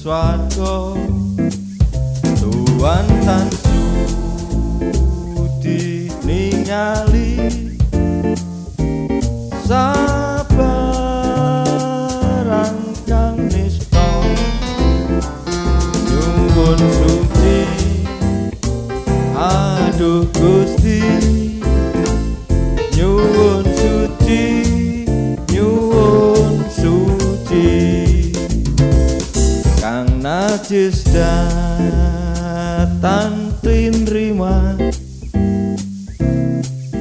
swarga tuan tan sudi ningali sabarang najis datan tinrima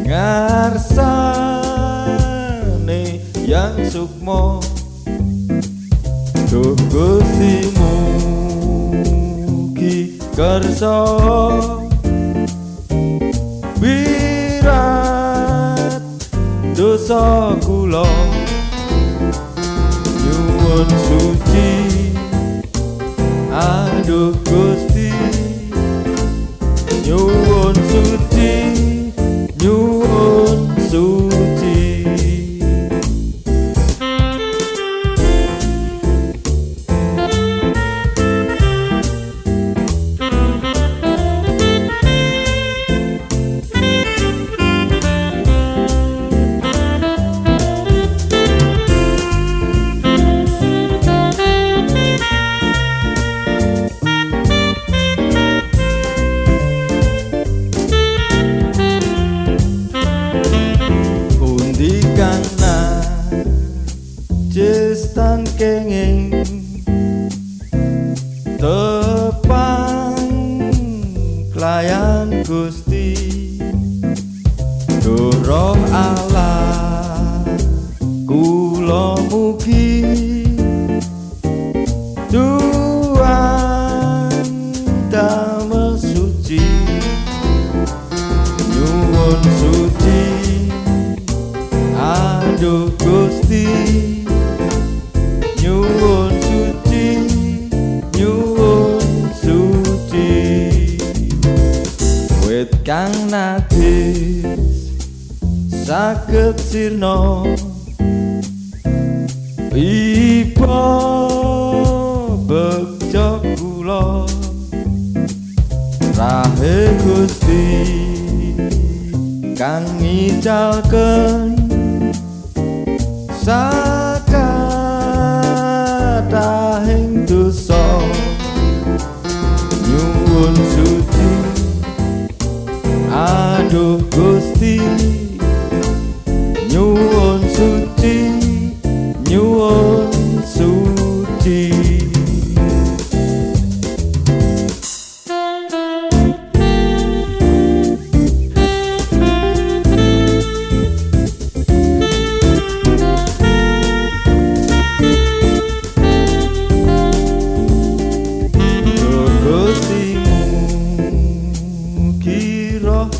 ngarsane yang sukmo. Duh Gusti mugi kersa. Wirat dosa kula. Nyuwun suci aduh Gusti nyuwun suci Klayan Gusti Doroh Allah Kula mugi Tuhan damel suci Nyuwun suci Aduh Gusti Saged sirna. Iba Bekjok kula. Rahe Gusti Kang ngicalken sakatahing dosa. Nyuwun suci. Aduh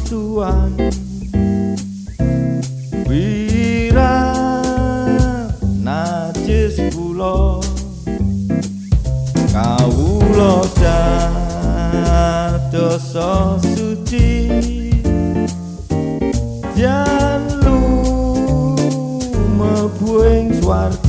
Tuhan. Wira najis kula Kawula dosa suci. Jan lu mebuing swarga